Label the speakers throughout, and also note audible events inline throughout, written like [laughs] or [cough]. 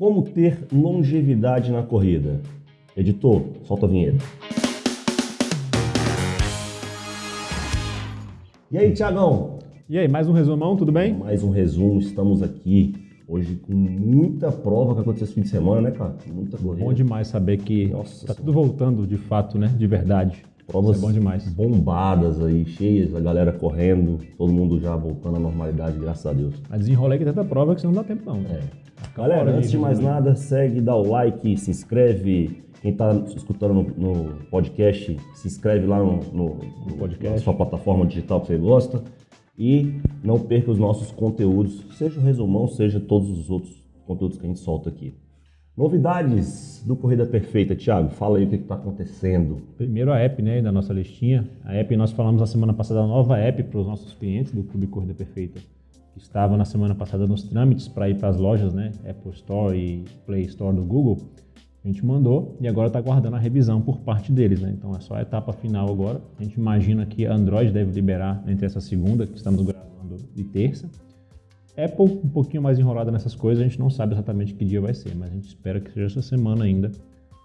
Speaker 1: Como ter longevidade na corrida? Editor, solta a vinheta. E aí, Tiagão?
Speaker 2: E aí, mais um resumão, tudo bem?
Speaker 1: Mais um resumo, estamos aqui hoje com muita prova que aconteceu esse fim de semana, né, cara? Muita corrida.
Speaker 2: Bom demais saber que
Speaker 1: Nossa
Speaker 2: tá
Speaker 1: Senhora.
Speaker 2: tudo voltando de fato, né? De verdade.
Speaker 1: Provas
Speaker 2: Isso é bom demais.
Speaker 1: bombadas aí, cheias, a galera correndo, todo mundo já voltando à normalidade, graças a Deus.
Speaker 2: Mas desenrolei que tanta prova que senão não dá tempo não.
Speaker 1: É. Galera,
Speaker 2: de
Speaker 1: antes de mais nada, segue, dá o like, se inscreve. Quem está escutando no, no podcast, se inscreve lá no, no- no-
Speaker 2: podcast.
Speaker 1: na sua plataforma digital que você gosta. E não perca os nossos conteúdos, seja o resumão, seja todos os outros conteúdos que a gente solta aqui. Novidades do Corrida Perfeita, Thiago, fala aí o que está acontecendo.
Speaker 2: Primeiro a app, né, da nossa listinha. A app, nós falamos na semana passada, a nova app para os nossos clientes do Clube Corrida Perfeita, estava na semana passada nos trâmites para ir para as lojas, né, Apple Store e Play Store do Google. A gente mandou e agora está aguardando a revisão por parte deles, né? Então é só a etapa final agora. A gente imagina que Android deve liberar entre essa segunda, que estamos gravando, e terça. Apple um pouquinho mais enrolada nessas coisas, a gente não sabe exatamente que dia vai ser, mas a gente espera que seja essa semana ainda.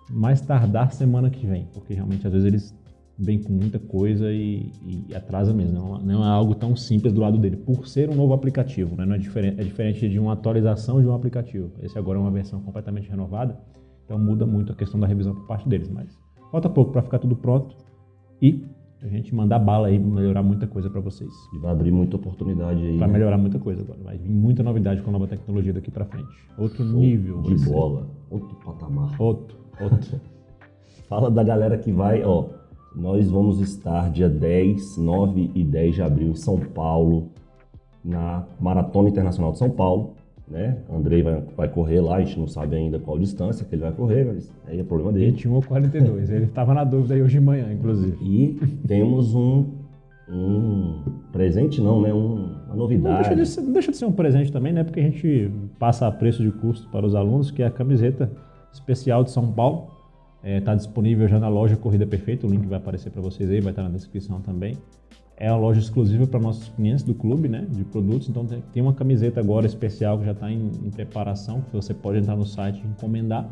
Speaker 2: Mais tardar semana que vem, porque realmente às vezes eles vêm com muita coisa e, e atrasa mesmo. Não, não é algo tão simples do lado dele, por ser um novo aplicativo, né? Não é, diferente, é diferente de uma atualização de um aplicativo. Esse agora é uma versão completamente renovada, então muda muito a questão da revisão por parte deles. Mas falta pouco para ficar tudo pronto e a gente mandar bala aí, melhorar muita coisa para vocês.
Speaker 1: E vai abrir muita oportunidade aí.
Speaker 2: Vai
Speaker 1: né?
Speaker 2: melhorar muita coisa agora. Vai vir muita novidade com a nova tecnologia daqui pra frente. Outro
Speaker 1: Show
Speaker 2: nível.
Speaker 1: de
Speaker 2: ser.
Speaker 1: bola, outro patamar.
Speaker 2: Outro, outro. [laughs]
Speaker 1: Fala da galera que vai, ó. Nós vamos estar dia 10, 9 e 10 de abril em São Paulo, na Maratona Internacional de São Paulo. Né? Andrei vai, vai correr lá, a gente não sabe ainda qual distância que ele vai correr, mas aí é problema dele.
Speaker 2: 21 ou 42. Ele tava na dúvida aí hoje de manhã, inclusive.
Speaker 1: E temos um, um presente, não, né? Um, uma
Speaker 2: Não
Speaker 1: novidade.
Speaker 2: deixa, de ser, não deixa de ser um presente também, né? Porque a gente passa a preço de custo para os alunos, que é a camiseta especial de São Paulo. Está disponível já na loja Corrida Perfeita, o link vai aparecer para vocês aí, vai estar na descrição também. É a loja exclusiva para nossos clientes do clube, né, de produtos. Então tem uma camiseta agora especial que já está em, em preparação, que você pode entrar no site e encomendar,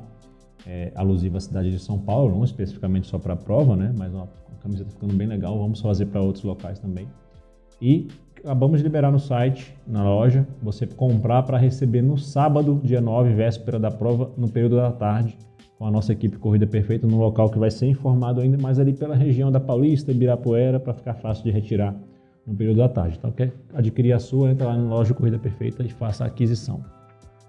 Speaker 2: é, alusiva à cidade de São Paulo, não especificamente só para a prova, né, mas uma, uma camiseta ficando bem legal. Vamos fazer para outros locais também. E acabamos de liberar no site, na loja, você comprar para receber no sábado, dia 9, véspera da prova, no período da tarde, com a nossa equipe Corrida Perfeita, num local que vai ser informado ainda mais ali pela região da Paulista, Ibirapuera, para ficar fácil de retirar no período da tarde. Então, quer adquirir a sua, entra lá na loja Corrida Perfeita e faça a aquisição.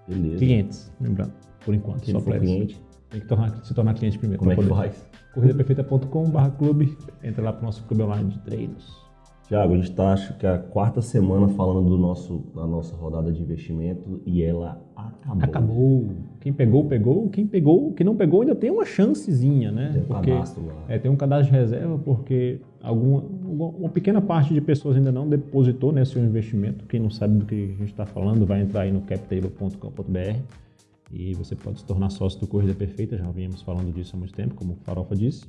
Speaker 1: Beleza.
Speaker 2: Clientes, lembrando, por enquanto,
Speaker 1: Quem
Speaker 2: só para
Speaker 1: cliente,
Speaker 2: Tem que tornar- se tornar cliente primeiro.
Speaker 1: como é que faz?
Speaker 2: corridaperfeita.com.br clube, entra lá para o nosso clube online de treinos.
Speaker 1: Tiago, a gente está, acho que a quarta semana falando do nosso, da nossa rodada de investimento e ela acabou.
Speaker 2: Acabou. Quem pegou, pegou. Quem pegou, quem não pegou ainda tem uma chancezinha, né?
Speaker 1: Tem um
Speaker 2: Porque-
Speaker 1: cadastro lá.
Speaker 2: É, tem um cadastro de reserva porque alguma, uma pequena parte de pessoas ainda não depositou nesse seu investimento. Quem não sabe do que a gente está falando, vai entrar aí no captable.com.br e você pode se tornar sócio do Corrida Perfeita. Já viemos falando disso há muito tempo, como o Farofa disse.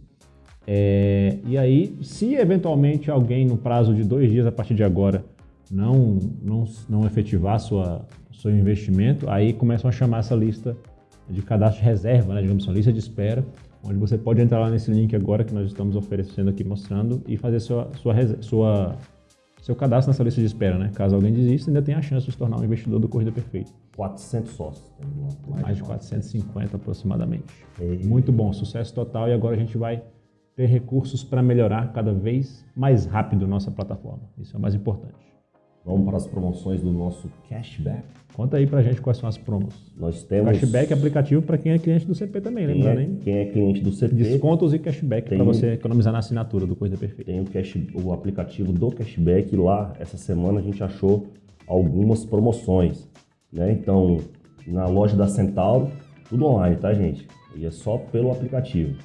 Speaker 2: É, e aí, se eventualmente alguém no prazo de dois dias a partir de agora não, não, não efetivar sua, seu investimento, aí começam a chamar essa lista de cadastro de reserva, né, digamos assim, uma lista de espera, onde você pode entrar lá nesse link agora que nós estamos oferecendo aqui, mostrando, e fazer sua, sua, sua, seu cadastro nessa lista de espera. Né? Caso alguém desista, ainda tem a chance de se tornar um investidor do Corrida Perfeita.
Speaker 1: 400 sócios. lá,
Speaker 2: Mais de 450 aproximadamente.
Speaker 1: E-
Speaker 2: Muito bom, sucesso total. E agora a gente vai ter recursos para melhorar cada vez mais rápido nossa plataforma. Isso é o mais importante.
Speaker 1: Vamos para as promoções do nosso cashback.
Speaker 2: Conta aí pra gente quais são as promos.
Speaker 1: Nós temos.
Speaker 2: Cashback aplicativo para quem é cliente do CP também, lembrando,
Speaker 1: é,
Speaker 2: hein?
Speaker 1: quem é cliente do CP
Speaker 2: Descontos e cashback para você economizar na assinatura do Coisa Perfeita.
Speaker 1: tem o, cash, o aplicativo do cashback lá. Essa semana a gente achou algumas promoções. Né? Então, na loja da Centauro, tudo online, tá, gente? E é só pelo aplicativo.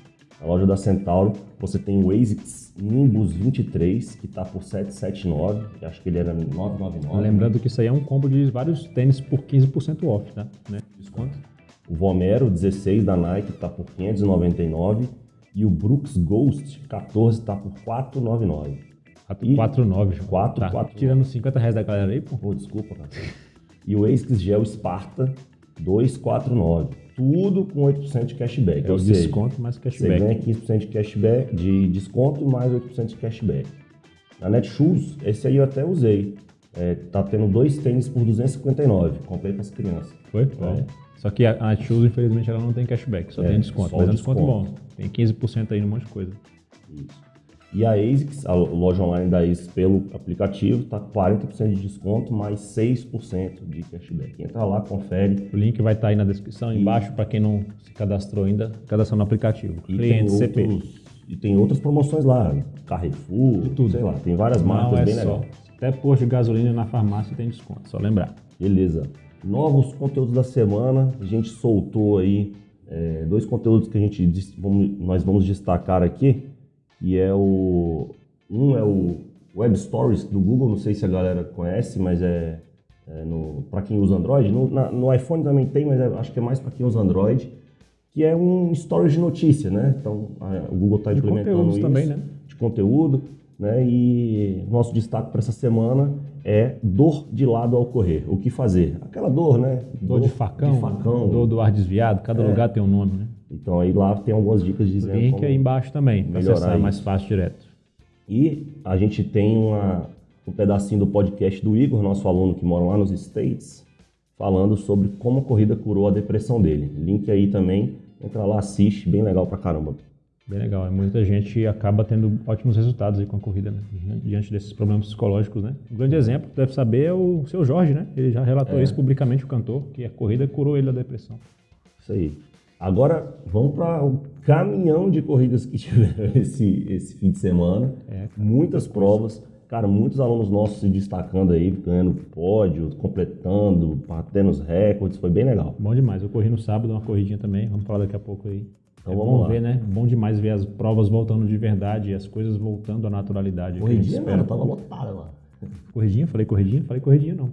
Speaker 1: Na loja da Centauro, você tem o ASICS Nimbus 23, que está por 779. Eu Acho que ele era 999.
Speaker 2: Lembrando que isso aí é um combo de vários tênis por 15% off, tá? Né? Desconto.
Speaker 1: O Vomero 16 da Nike está por 599. E o Brooks Ghost 14 está por 499. E-
Speaker 2: 4,9, João.
Speaker 1: Quatro,
Speaker 2: tá
Speaker 1: quatro.
Speaker 2: Tirando 50 reais da galera aí, pô.
Speaker 1: Pô, desculpa, cara. E o ASICS Gel Sparta 249. Tudo com 8% de cashback.
Speaker 2: É o
Speaker 1: seja,
Speaker 2: desconto mais
Speaker 1: Você
Speaker 2: cashback.
Speaker 1: ganha 15% de cashback, de desconto mais 8% de cashback. Na Netshoes, esse aí eu até usei. É, tá tendo dois tênis por 259. Comprei para as crianças.
Speaker 2: Foi?
Speaker 1: É.
Speaker 2: Só que a, a Shoes, infelizmente, ela não tem cashback, só
Speaker 1: É,
Speaker 2: tem desconto. Mas é um
Speaker 1: desconto.
Speaker 2: desconto bom. Tem 15% aí no monte de coisa.
Speaker 1: Isso. E a ASICS, a loja online da ASICS pelo aplicativo, tá com 40% de desconto, mais 6% de cashback. Entra lá, confere.
Speaker 2: O link vai estar aí na descrição, embaixo, para quem não se cadastrou ainda, cadastrar no aplicativo.
Speaker 1: E tem,
Speaker 2: Cliente CP.
Speaker 1: outros, e tem outras promoções lá, Carrefour,
Speaker 2: tudo.
Speaker 1: sei lá, tem várias marcas
Speaker 2: Não é
Speaker 1: bem
Speaker 2: só.
Speaker 1: legais.
Speaker 2: Até posto de gasolina na farmácia tem desconto, só lembrar.
Speaker 1: Beleza. Novos conteúdos da semana. A gente soltou aí é, dois conteúdos que a gente vamos- nós vamos destacar aqui. E é o. Um é o Web Stories do Google, não sei se a galera conhece, mas é, é para quem usa Android. No, na- no iPhone também tem, mas é- acho que é mais para quem usa Android. Que é um stories de notícia, né? Então a- o Google está implementando isso
Speaker 2: também, né?
Speaker 1: de conteúdo, né? E nosso destaque para essa semana é dor de lado ao correr. O que fazer? Aquela dor, né?
Speaker 2: Dor de facão,
Speaker 1: de facão.
Speaker 2: dor do ar desviado, cada
Speaker 1: É.
Speaker 2: lugar tem um nome, né?
Speaker 1: Então aí lá tem algumas dicas dizendo
Speaker 2: Link
Speaker 1: como-
Speaker 2: aí embaixo também, para acessar mais fácil direto.
Speaker 1: E a gente tem uma, um pedacinho do podcast do Igor, nosso aluno que mora lá nos States, falando sobre como a corrida curou a depressão dele. Link aí também, entra lá, assiste, bem legal pra caramba.
Speaker 2: Bem legal. é Muita gente acaba tendo ótimos resultados aí com a corrida, né? Diante desses problemas psicológicos, né? Um grande exemplo, deve saber, é o seu Jorge, né? Ele já relatou
Speaker 1: É.
Speaker 2: isso publicamente, o cantor, que a corrida curou ele da depressão.
Speaker 1: Isso aí. Agora vamos para o caminhão de corridas que [laughs] tiveram esse, esse fim de semana.
Speaker 2: É,
Speaker 1: Muitas provas. Cara, muitos alunos nossos se destacando aí, ganhando pódio, completando, batendo os recordes. Foi bem legal.
Speaker 2: Bom demais. Eu corri no sábado, uma corridinha também. Vamos falar daqui a pouco aí.
Speaker 1: Então
Speaker 2: é
Speaker 1: vamos
Speaker 2: bom
Speaker 1: lá.
Speaker 2: ver, né? Bom demais ver as provas voltando de verdade e as coisas voltando à naturalidade.
Speaker 1: Corridinha, mano, tava lotada lá.
Speaker 2: Corridinha? Falei corridinha? Falei corridinha, não.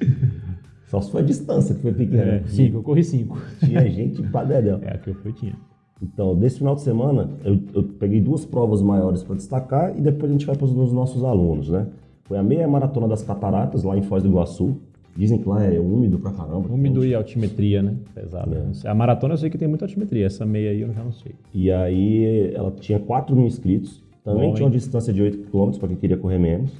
Speaker 2: [laughs]
Speaker 1: Só se foi a distância que foi pequena.
Speaker 2: É, cinco, eu corri cinco.
Speaker 1: Tinha [laughs] gente dedéu.
Speaker 2: É, a que eu fui tinha.
Speaker 1: Então, desse final de semana, eu, eu peguei duas provas maiores para destacar e depois a gente vai para os nossos alunos, né? Foi a meia maratona das cataratas, lá em Foz do Iguaçu. Dizem que lá é úmido pra caramba.
Speaker 2: Úmido e altimetria, né? Pesado.
Speaker 1: É.
Speaker 2: A maratona eu sei que tem muita altimetria. Essa meia aí eu já não sei.
Speaker 1: E aí ela tinha 4 mil inscritos. Também
Speaker 2: Bom,
Speaker 1: tinha uma
Speaker 2: hein?
Speaker 1: distância de 8 km para quem queria correr menos.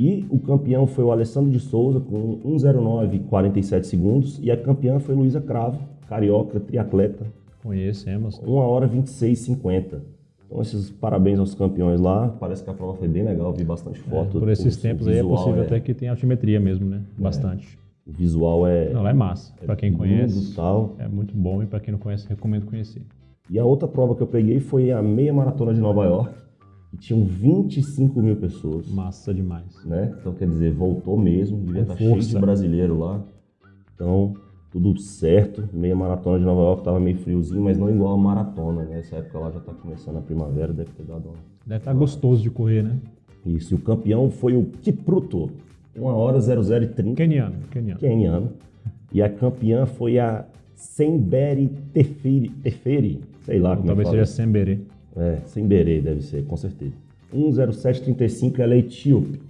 Speaker 1: E o campeão foi o Alessandro de Souza com 1,09,47 segundos. E a campeã foi Luísa Cravo, carioca, triatleta,
Speaker 2: Conhecemos.
Speaker 1: 1 hora 26,50. Então, esses parabéns aos campeões lá. Parece que a prova foi bem legal, vi bastante foto.
Speaker 2: É, Por esses
Speaker 1: O- o
Speaker 2: tempos aí é
Speaker 1: visual
Speaker 2: possível até que tenha altimetria mesmo, né? Bastante.
Speaker 1: O visual é.
Speaker 2: Não, lá é massa. Pra quem
Speaker 1: lindo
Speaker 2: conhece,
Speaker 1: tal.
Speaker 2: é muito bom. E pra quem não conhece, recomendo conhecer.
Speaker 1: E a outra prova que eu peguei foi a meia maratona de Nova York. E tinham 25 mil pessoas.
Speaker 2: Massa demais.
Speaker 1: né? Então, quer dizer, voltou mesmo, devia estar cheio
Speaker 2: força.
Speaker 1: de brasileiro lá. Então, tudo certo. Meia maratona de Nova York tava meio friozinho, mas não igual a maratona, né? Essa época lá já tá começando a primavera, deve ter dado uma...
Speaker 2: Deve estar gostoso de correr, né?
Speaker 1: Isso, e o campeão foi o Kipruto, 1 hora 0030,
Speaker 2: Keniano, keniano.
Speaker 1: keniano. E a campeã foi a Semberi Teferi, Teferi sei lá
Speaker 2: Ou
Speaker 1: como
Speaker 2: talvez
Speaker 1: é que
Speaker 2: seja
Speaker 1: fala. É, Semberê deve ser, com certeza. 10735, ela é etíope,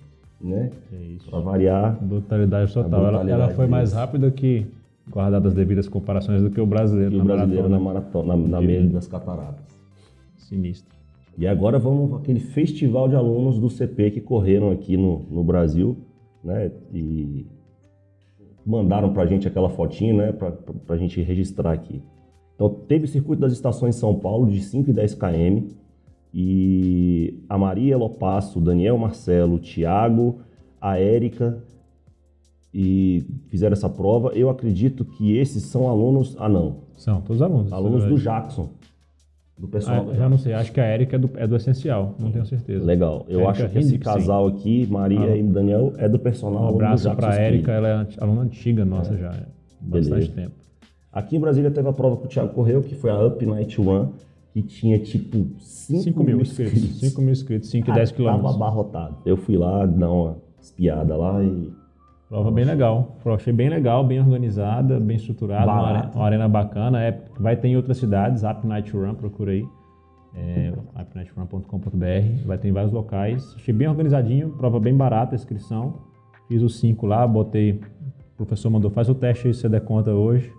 Speaker 1: né?
Speaker 2: É isso.
Speaker 1: Pra variar,
Speaker 2: Brutalidade total. Ela-
Speaker 1: brutalidade
Speaker 2: ela, foi mais rápida que, guardadas as devidas comparações, do que o brasileiro
Speaker 1: E
Speaker 2: na
Speaker 1: o brasileiro na
Speaker 2: maratona.
Speaker 1: maratona, na, na
Speaker 2: De-
Speaker 1: meia das cataratas.
Speaker 2: Sinistro.
Speaker 1: E agora vamos para aquele festival de alunos do CP que correram aqui no, no Brasil, né? E mandaram pra gente aquela fotinha, né? Pra, pra gente registrar aqui. Então teve o circuito das estações em São Paulo de 5 e 10 km. E a Maria Lopasso, o Daniel Marcelo, o Thiago, a Érica e fizeram essa prova. Eu acredito que esses são alunos. Ah, não.
Speaker 2: São todos alunos.
Speaker 1: Alunos
Speaker 2: é
Speaker 1: do. Jackson. Do pessoal
Speaker 2: Ah, já não sei, acho que a Erika é do, é do essencial, não tenho certeza.
Speaker 1: Legal. Eu
Speaker 2: Érica
Speaker 1: acho que esse casal aqui, Maria
Speaker 2: Ah.
Speaker 1: e Daniel, é do personal.
Speaker 2: Um abraço pra
Speaker 1: Speed.
Speaker 2: Erika, ela é aluna antiga nossa já, é bastante
Speaker 1: Beleza.
Speaker 2: tempo.
Speaker 1: Aqui em Brasília teve a prova que o Thiago correu, que foi a Up Night One, que tinha tipo 5
Speaker 2: 5 mil inscritos, 5 mil inscritos, 5 e 10
Speaker 1: Tava
Speaker 2: quilômetros.
Speaker 1: abarrotado. Eu fui lá dar uma espiada lá e
Speaker 2: Prova bem legal, Prova achei bem legal, bem organizada, bem estruturada, uma,
Speaker 1: Barato.
Speaker 2: are- uma arena bacana. É, vai ter em outras cidades, Up Night Run, procura aí. É, upnightrun.com.br, vai ter em vários locais. Achei bem organizadinho, prova bem barata a inscrição. Fiz os 5 lá, botei. O professor mandou, faz o teste aí se você der conta hoje.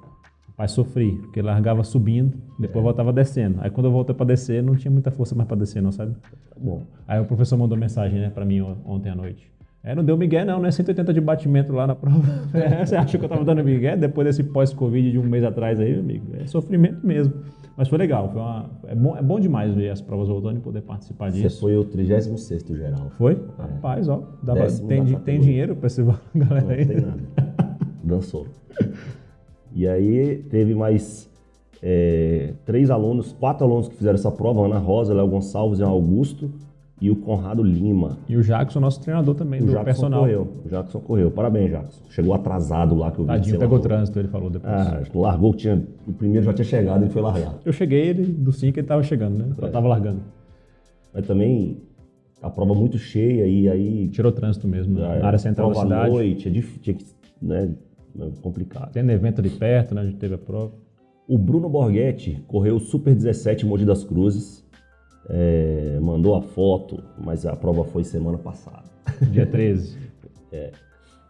Speaker 2: Rapaz, sofri, porque largava subindo, depois voltava descendo. Aí quando eu voltei para descer, não tinha muita força mais para descer, não, sabe?
Speaker 1: Tá bom.
Speaker 2: Aí o professor mandou mensagem, né, para mim on- ontem à noite. É, não deu migué não, né? 180 de batimento lá na prova. [laughs] É, você acha que eu tava dando migué depois desse pós-Covid de um mês atrás aí, amigo? É sofrimento mesmo. Mas foi legal, foi uma, é, bom, é bom demais ver as provas voltando e poder participar
Speaker 1: Você
Speaker 2: disso.
Speaker 1: foi o 36 geral.
Speaker 2: Foi? Rapaz, ó,
Speaker 1: Décimo
Speaker 2: tem, tem dinheiro pra esse [laughs] galera
Speaker 1: Não
Speaker 2: aí?
Speaker 1: tem nada. Dançou. E aí teve mais é, três alunos, quatro alunos que fizeram essa prova, Ana Rosa, Léo Gonçalves e Augusto, e o Conrado Lima.
Speaker 2: E o Jackson, nosso treinador também
Speaker 1: O
Speaker 2: do
Speaker 1: Jackson
Speaker 2: personal.
Speaker 1: correu. O Jackson correu. Parabéns, Jackson. Chegou atrasado lá que eu vi.
Speaker 2: Tadinho, pegou
Speaker 1: largou.
Speaker 2: trânsito, ele falou depois.
Speaker 1: Ah, largou, tinha, o primeiro já tinha chegado e foi largar.
Speaker 2: Eu cheguei, ele, do 5 ele tava chegando, né?
Speaker 1: É.
Speaker 2: Tava largando.
Speaker 1: Mas também a prova muito cheia e aí
Speaker 2: Tirou trânsito mesmo, né?
Speaker 1: a
Speaker 2: na área central da
Speaker 1: prova à
Speaker 2: cidade.
Speaker 1: noite, é difícil, tinha que, né, é complicado.
Speaker 2: Tendo evento ali perto, né? A gente teve a prova.
Speaker 1: O Bruno Borghetti correu o Super 17 em Mogi das Cruzes. É, mandou a foto, mas a prova foi semana passada. [laughs]
Speaker 2: Dia 13.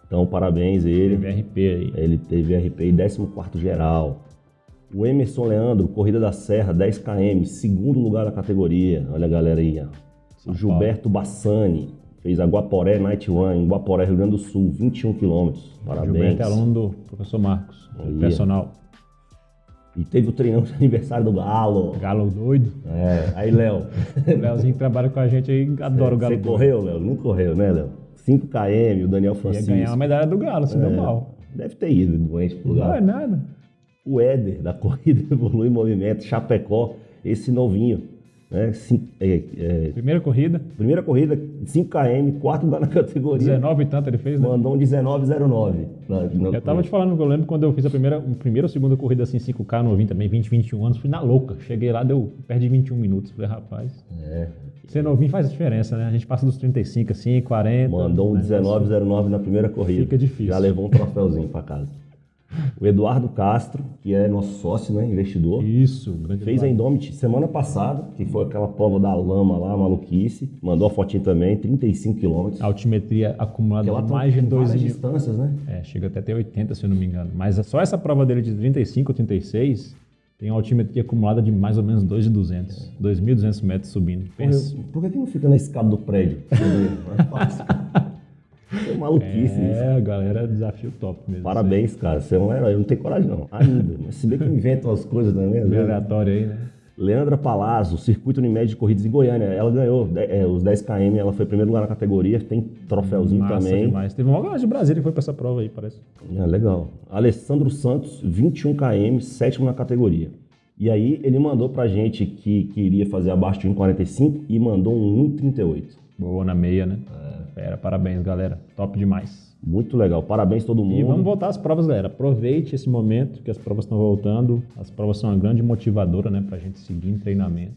Speaker 1: Então, parabéns a ele.
Speaker 2: Teve RP aí.
Speaker 1: Ele teve RP em 14 geral. O Emerson Leandro, Corrida da Serra, 10 km, segundo lugar da categoria. Olha a galera aí. ó. O Gilberto Bassani fez a Guaporé Night Run em Guaporé, Rio Grande do Sul, 21 km. Parabéns.
Speaker 2: Gilberto é aluno do professor Marcos,
Speaker 1: Aí.
Speaker 2: personal.
Speaker 1: E teve o treinão de aniversário do Galo.
Speaker 2: Galo doido.
Speaker 1: É, aí, Léo. [laughs]
Speaker 2: O Leozinho que trabalha com a gente aí, adora o Galo
Speaker 1: Você correu, Léo? Não correu, né, Léo? 5 km, o Daniel
Speaker 2: Ia
Speaker 1: Francisco.
Speaker 2: ganhar uma medalha do Galo, se deu
Speaker 1: É,
Speaker 2: mal.
Speaker 1: Deve ter ido doente pro
Speaker 2: Não é nada.
Speaker 1: O Éder, da [laughs] Corrida Evolui Movimento, Chapecó, esse novinho. Né? Cin- é, é,
Speaker 2: Primeira corrida,
Speaker 1: primeira corrida, 5 km, quarto lugar na [laughs] categoria.
Speaker 2: 19 e tanto ele fez, né?
Speaker 1: Mandou um 19,09. na- na-
Speaker 2: Eu tava te falando, eu lembro quando eu fiz a primeira, a primeira ou segunda corrida assim, 5K novinho também, 20, 21 anos, fui na louca. Cheguei lá, deu perto de 21 minutos. Falei, rapaz,
Speaker 1: É,
Speaker 2: ser novinho faz diferença, né? A gente passa dos 35, assim, 40.
Speaker 1: mandou um
Speaker 2: né?
Speaker 1: 19,09 na primeira corrida.
Speaker 2: Fica difícil.
Speaker 1: Já levou um troféuzinho pra casa. O Eduardo Castro, que é nosso sócio, né, investidor.
Speaker 2: Isso, grande
Speaker 1: Fez a. Indomit semana passada, que foi aquela prova da lama lá, maluquice. Mandou a fotinha também, 35 quilômetros.
Speaker 2: Altimetria acumulada de
Speaker 1: tem
Speaker 2: mais de 2
Speaker 1: várias
Speaker 2: mil.
Speaker 1: distâncias, né?
Speaker 2: É, chega até ter 80, se eu não me engano. Mas é só essa prova dele de 35 ou 36 tem uma altimetria acumulada de mais ou menos 2,200. 2.200 metros subindo. Pensa.
Speaker 1: Por, por que, que não fica na escada do prédio? [laughs] É fácil. É maluquice isso.
Speaker 2: É, a galera, desafio top mesmo.
Speaker 1: Parabéns, cara. Você é um herói. Eu não tenho coragem, não. Ainda. Mas se bem que inventam as coisas também.
Speaker 2: Meio
Speaker 1: vezes.
Speaker 2: aleatório aí, né?
Speaker 1: Leandra Palazzo, Circuito Unimed de Corridas em Goiânia. Ela ganhou é, os 10 km, ela foi primeiro lugar na categoria, tem troféuzinho
Speaker 2: Massa
Speaker 1: também.
Speaker 2: demais. Teve uma galera de Brasília que foi pra essa prova aí, parece.
Speaker 1: É, legal. Alessandro Santos, 21 km, sétimo na categoria. E aí ele mandou pra gente que queria fazer abaixo de 1,45 e mandou um 1,38.
Speaker 2: Boa na meia, né?
Speaker 1: É.
Speaker 2: Fera, parabéns, galera. Top demais.
Speaker 1: Muito legal. Parabéns todo mundo.
Speaker 2: E vamos voltar às provas, galera. Aproveite esse momento que as provas estão voltando. As provas são uma grande motivadora, né, pra gente seguir em treinamento.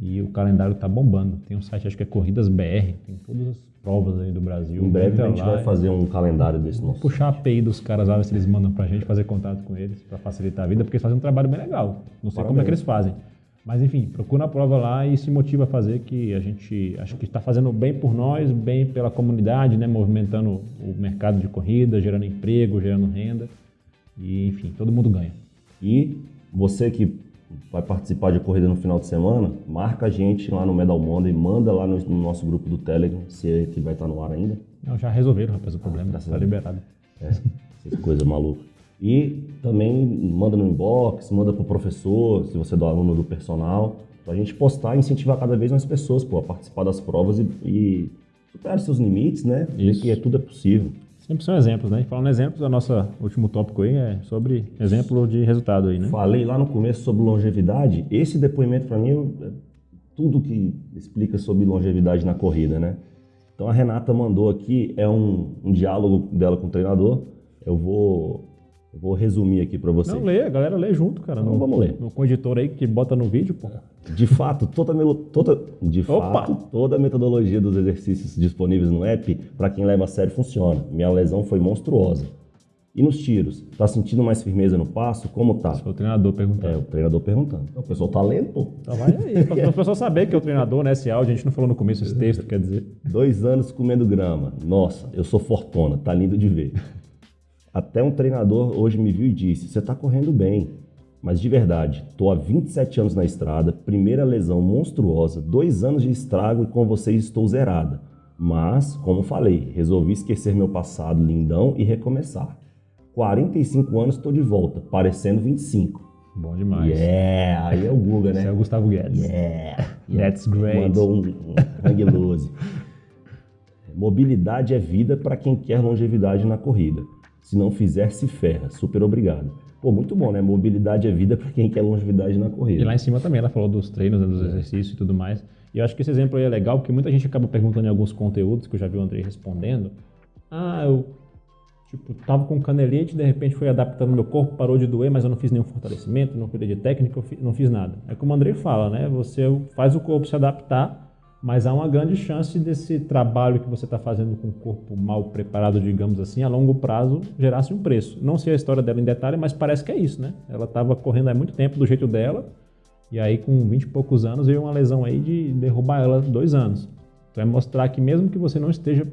Speaker 2: E o calendário tá bombando. Tem um site, acho que é Corridas BR, tem todas as provas aí do Brasil.
Speaker 1: Em breve a gente
Speaker 2: lá
Speaker 1: vai fazer um calendário desse nosso.
Speaker 2: puxar a API dos caras lá, ver se eles mandam pra gente fazer contato com eles pra facilitar a vida, porque eles fazem um trabalho bem legal. Não sei como é que eles fazem. Mas enfim, procura a prova lá e se motiva a fazer que a gente acho que está fazendo bem por nós, bem pela comunidade, né, movimentando o mercado de corrida, gerando emprego, gerando renda. E enfim, todo mundo ganha.
Speaker 1: E você que vai participar de corrida no final de semana, marca a gente lá no Medal Monday, manda lá no, no nosso grupo do Telegram, se é que vai estar no ar ainda.
Speaker 2: Não, já resolveram, rapaz, o problema.
Speaker 1: graças
Speaker 2: Tá liberado.
Speaker 1: É, essas coisas malucas. E também manda no inbox, manda pro professor, se você é do aluno do personal, pra gente postar e incentivar cada vez mais pessoas pô, a participar das provas e, e superar seus limites, né? Ver
Speaker 2: Isso.
Speaker 1: que é, tudo é possível.
Speaker 2: Sempre são exemplos, né? E Falando em exemplos, o nosso último tópico aí é sobre exemplo de resultado aí, né?
Speaker 1: Falei lá no começo sobre longevidade. Esse depoimento para mim é tudo que explica sobre longevidade na corrida, né? Então a Renata mandou aqui é um, um diálogo dela com o treinador. Eu vou eu vou resumir aqui para você.
Speaker 2: Não, lê, a galera lê junto, cara.
Speaker 1: Então
Speaker 2: no,
Speaker 1: vamos ler.
Speaker 2: No, editor aí que bota no vídeo, pô.
Speaker 1: De fato, toda, toda, de
Speaker 2: Opa!
Speaker 1: fato, toda a metodologia dos exercícios disponíveis no app, para quem leva a sério, funciona. Minha lesão foi monstruosa. E nos tiros? Tá sentindo mais firmeza no passo? Como tá?
Speaker 2: Foi o treinador perguntando.
Speaker 1: É, o treinador perguntando. O pessoal tá lendo, pô.
Speaker 2: Então vai aí, para o [laughs] pessoal saber que é o treinador, né? Esse áudio, a gente não falou no começo esse texto, quer dizer.
Speaker 1: Dois anos comendo grama. Nossa, eu sou fortuna, tá lindo de ver. Até um treinador hoje me viu e disse: Você está correndo bem. Mas de verdade, tô há 27 anos na estrada, primeira lesão monstruosa, dois anos de estrago e com vocês estou zerada. Mas, como falei, resolvi esquecer meu passado lindão e recomeçar. 45 anos estou de volta, parecendo 25.
Speaker 2: Bom demais.
Speaker 1: Yeah, aí é o Guga, né?
Speaker 2: Esse é o Gustavo Guedes.
Speaker 1: Yeah,
Speaker 2: That's great.
Speaker 1: Mandou um, um hang. [laughs] Mobilidade é vida para quem quer longevidade na corrida. Se não fizer, se ferra. Super obrigado. Pô, muito bom, né? Mobilidade é vida para quem quer longevidade na corrida.
Speaker 2: E lá em cima também ela falou dos treinos, né, dos exercícios e tudo mais. E eu acho que esse exemplo aí é legal, porque muita gente acaba perguntando em alguns conteúdos, que eu já vi o Andrei respondendo. Ah, eu tipo, tava com canelite, de repente fui adaptando meu corpo, parou de doer, mas eu não fiz nenhum fortalecimento, não cuidei de técnica, não fiz nada. É como o Andrei fala, né? Você faz o corpo se adaptar mas há uma grande chance desse trabalho que você está fazendo com o corpo mal preparado, digamos assim, a longo prazo gerasse um preço. Não sei a história dela em detalhe, mas parece que é isso, né? Ela estava correndo há muito tempo do jeito dela, e aí com 20 e poucos anos veio uma lesão aí de derrubar ela dois anos. Então é mostrar que mesmo que você não esteja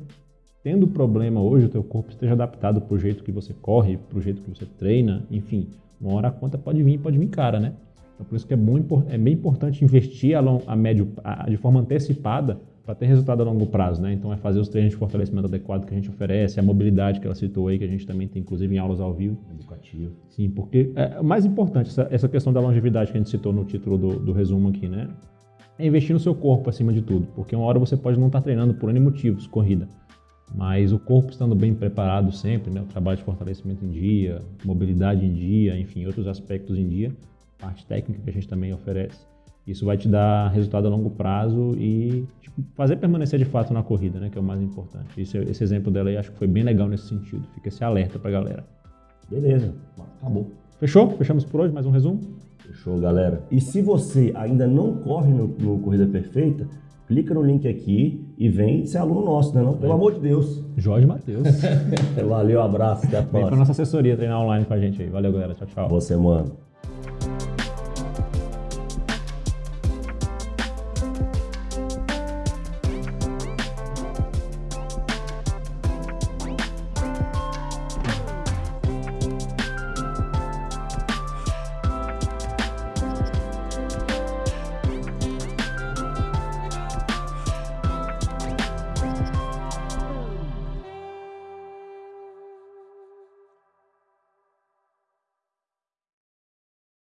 Speaker 2: tendo problema hoje, o teu corpo esteja adaptado para o jeito que você corre, para o jeito que você treina, enfim, uma hora a conta pode vir, pode vir cara, né? Então, por isso que é, muito, é bem importante investir a, long, a médio, a, de forma antecipada para ter resultado a longo prazo, né? Então, é fazer os treinos de fortalecimento adequado que a gente oferece, a mobilidade que ela citou aí, que a gente também tem, inclusive, em aulas ao vivo.
Speaker 1: Educativo.
Speaker 2: Sim, porque é, mais importante, essa, essa, questão da longevidade que a gente citou no título do, do resumo aqui, né? É investir no seu corpo acima de tudo, porque uma hora você pode não estar tá treinando por N motivos, corrida, mas o corpo estando bem preparado sempre, né? O trabalho de fortalecimento em dia, mobilidade em dia, enfim, outros aspectos em dia, parte técnica que a gente também oferece. Isso vai te dar resultado a longo prazo e tipo, fazer permanecer de fato na corrida, né, que é o mais importante. Esse, esse exemplo dela aí acho que foi bem legal nesse sentido. Fica esse alerta pra galera.
Speaker 1: Beleza, acabou.
Speaker 2: Fechou? Fechamos por hoje, mais um resumo?
Speaker 1: Fechou, galera. E se você ainda não corre no, no Corrida Perfeita, clica no link aqui e vem ser aluno nosso, né? Não? Pelo é. amor de Deus.
Speaker 2: Jorge Matheus. [laughs]
Speaker 1: Valeu, abraço, até a próxima.
Speaker 2: Vem pra nossa assessoria treinar online com a gente aí. Valeu, galera. Tchau, tchau.
Speaker 1: Boa semana.